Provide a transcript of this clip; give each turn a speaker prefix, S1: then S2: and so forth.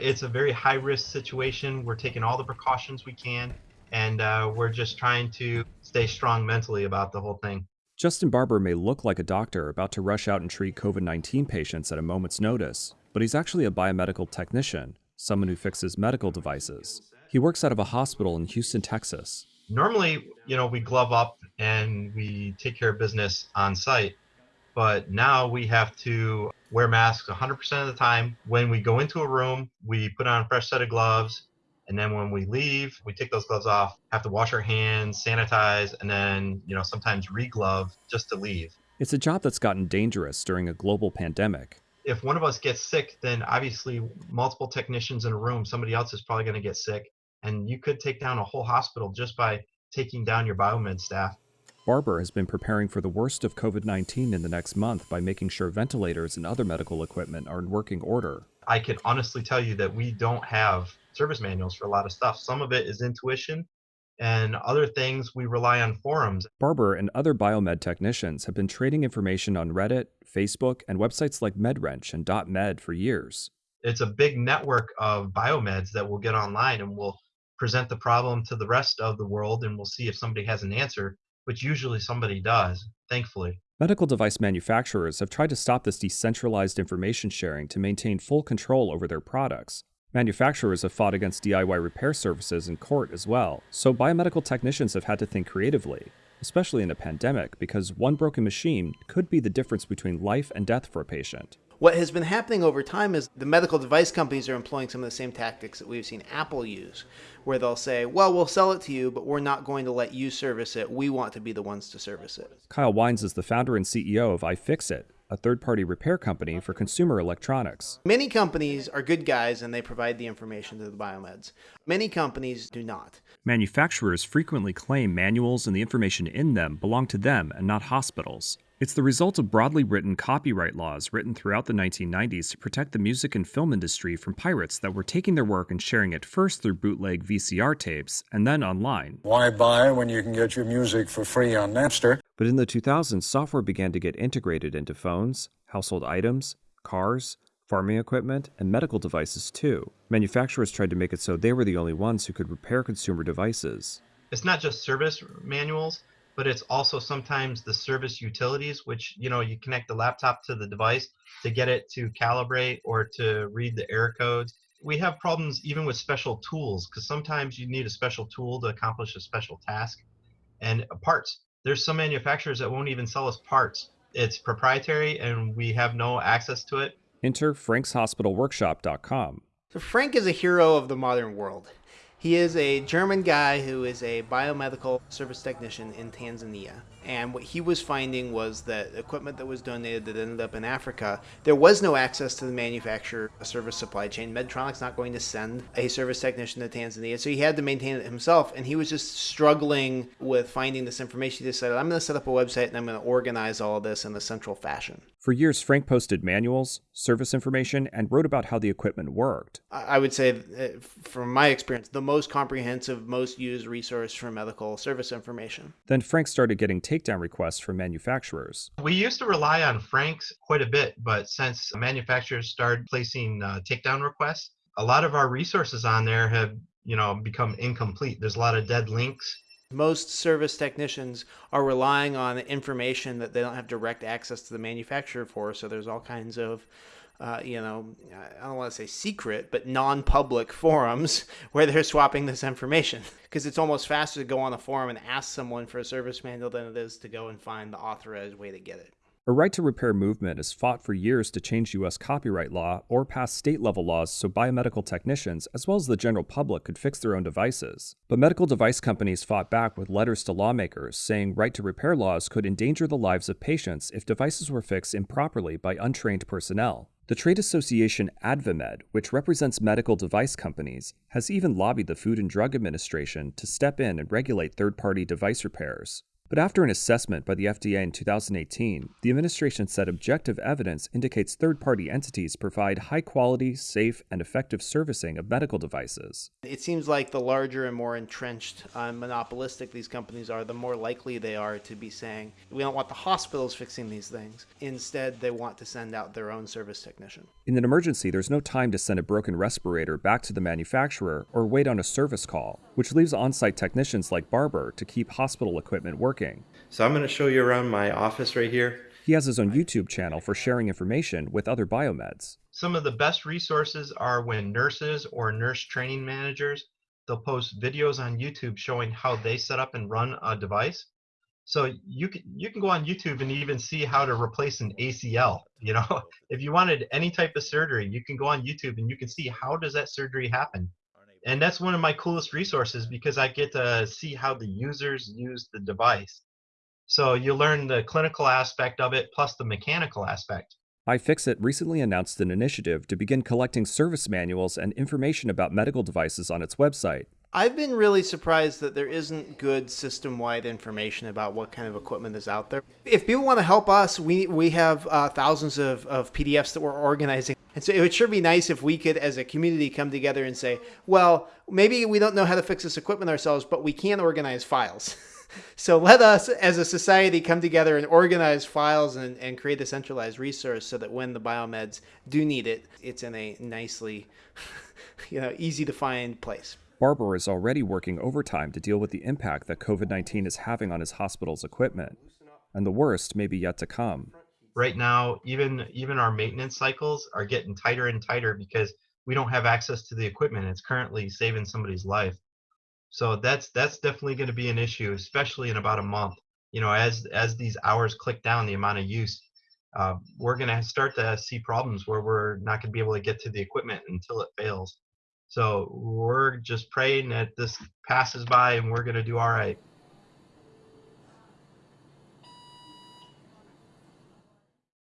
S1: It's a very high risk situation. We're taking all the precautions we can, and uh, we're just trying to stay strong mentally about the whole thing.
S2: Justin Barber may look like a doctor about to rush out and treat COVID 19 patients at a moment's notice, but he's actually a biomedical technician, someone who fixes medical devices. He works out of a hospital in Houston, Texas.
S1: Normally, you know, we glove up and we take care of business on site, but now we have to wear masks 100% of the time. When we go into a room, we put on a fresh set of gloves, and then when we leave, we take those gloves off, have to wash our hands, sanitize, and then, you know, sometimes re-glove just to leave.
S2: It's a job that's gotten dangerous during a global pandemic.
S1: If one of us gets sick, then obviously multiple technicians in a room, somebody else is probably going to get sick. And you could take down a whole hospital just by taking down your biomed staff.
S2: Barber has been preparing for the worst of COVID 19 in the next month by making sure ventilators and other medical equipment are in working order.
S1: I can honestly tell you that we don't have service manuals for a lot of stuff. Some of it is intuition, and other things we rely on forums.
S2: Barber and other biomed technicians have been trading information on Reddit, Facebook, and websites like MedWrench and DOTmed for years.
S1: It's a big network of biomeds that will get online and will present the problem to the rest of the world and we'll see if somebody has an answer, which usually somebody does, thankfully.
S2: Medical device manufacturers have tried to stop this decentralized information sharing to maintain full control over their products. Manufacturers have fought against DIY repair services in court as well, so biomedical technicians have had to think creatively, especially in a pandemic, because one broken machine could be the difference between life and death for a patient.
S3: What has been happening over time is the medical device companies are employing some of the same tactics that we've seen Apple use, where they'll say, well, we'll sell it to you, but we're not going to let you service it. We want to be the ones to service it.
S2: Kyle Wiens is the founder and CEO of iFixit, a third party repair company for consumer electronics.
S3: Many companies are good guys and they provide the information to the biomeds. Many companies do not.
S2: Manufacturers frequently claim manuals and the information in them belong to them and not hospitals. It's the result of broadly written copyright laws written throughout the 1990s to protect the music and film industry from pirates that were taking their work and sharing it first through bootleg VCR tapes and then online.
S4: Why buy when you can get your music for free on Napster?
S2: But in the 2000s, software began to get integrated into phones, household items, cars, farming equipment, and medical devices too. Manufacturers tried to make it so they were the only ones who could repair consumer devices.
S1: It's not just service manuals, but it's also sometimes the service utilities, which you know you connect the laptop to the device to get it to calibrate or to read the error codes. We have problems even with special tools because sometimes you need a special tool to accomplish a special task. And uh, parts, there's some manufacturers that won't even sell us parts. It's proprietary and we have no access to it.
S2: Enter frankshospitalworkshop.com.
S3: So Frank is a hero of the modern world. He is a German guy who is a biomedical service technician in Tanzania. And what he was finding was that equipment that was donated that ended up in Africa, there was no access to the manufacturer service supply chain. Medtronic's not going to send a service technician to Tanzania, so he had to maintain it himself. And he was just struggling with finding this information. He decided, I'm going to set up a website and I'm going to organize all of this in a central fashion.
S2: For years, Frank posted manuals, service information, and wrote about how the equipment worked.
S3: I would say, uh, from my experience, the most comprehensive, most used resource for medical service information.
S2: Then Frank started getting takedown requests from manufacturers.
S1: We used to rely on Franks quite a bit, but since manufacturers started placing uh, takedown requests, a lot of our resources on there have you know become incomplete. There's a lot of dead links.
S3: Most service technicians are relying on information that they don't have direct access to the manufacturer for, so there's all kinds of uh, you know, I don't want to say secret, but non public forums where they're swapping this information. Because it's almost faster to go on a forum and ask someone for a service manual than it is to go and find the authorized way to get it.
S2: A right to repair movement has fought for years to change U.S. copyright law or pass state level laws so biomedical technicians, as well as the general public, could fix their own devices. But medical device companies fought back with letters to lawmakers saying right to repair laws could endanger the lives of patients if devices were fixed improperly by untrained personnel. The trade association AdvaMed, which represents medical device companies, has even lobbied the Food and Drug Administration to step in and regulate third party device repairs. But after an assessment by the FDA in 2018, the administration said objective evidence indicates third party entities provide high quality, safe, and effective servicing of medical devices.
S3: It seems like the larger and more entrenched uh, monopolistic these companies are, the more likely they are to be saying, we don't want the hospitals fixing these things. Instead, they want to send out their own service technician.
S2: In an emergency, there's no time to send a broken respirator back to the manufacturer or wait on a service call, which leaves on site technicians like Barber to keep hospital equipment working.
S1: So I'm going to show you around my office right here.
S2: He has his own YouTube channel for sharing information with other biomeds.
S1: Some of the best resources are when nurses or nurse training managers they'll post videos on YouTube showing how they set up and run a device. So you can you can go on YouTube and even see how to replace an ACL. You know, if you wanted any type of surgery, you can go on YouTube and you can see how does that surgery happen. And that's one of my coolest resources because I get to see how the users use the device. So you learn the clinical aspect of it plus the mechanical aspect.
S2: iFixit recently announced an initiative to begin collecting service manuals and information about medical devices on its website.
S3: I've been really surprised that there isn't good system-wide information about what kind of equipment is out there. If people want to help us, we we have uh, thousands of, of PDFs that we're organizing. And so it would sure be nice if we could, as a community, come together and say, well, maybe we don't know how to fix this equipment ourselves, but we can organize files. so let us, as a society, come together and organize files and, and create a centralized resource so that when the biomeds do need it, it's in a nicely, you know, easy to find place.
S2: Barber is already working overtime to deal with the impact that COVID 19 is having on his hospital's equipment, and the worst may be yet to come.
S1: Right now, even even our maintenance cycles are getting tighter and tighter because we don't have access to the equipment. It's currently saving somebody's life. So that's that's definitely going to be an issue, especially in about a month. You know, as as these hours click down, the amount of use, uh, we're going to start to see problems where we're not going to be able to get to the equipment until it fails. So we're just praying that this passes by and we're going to do all right.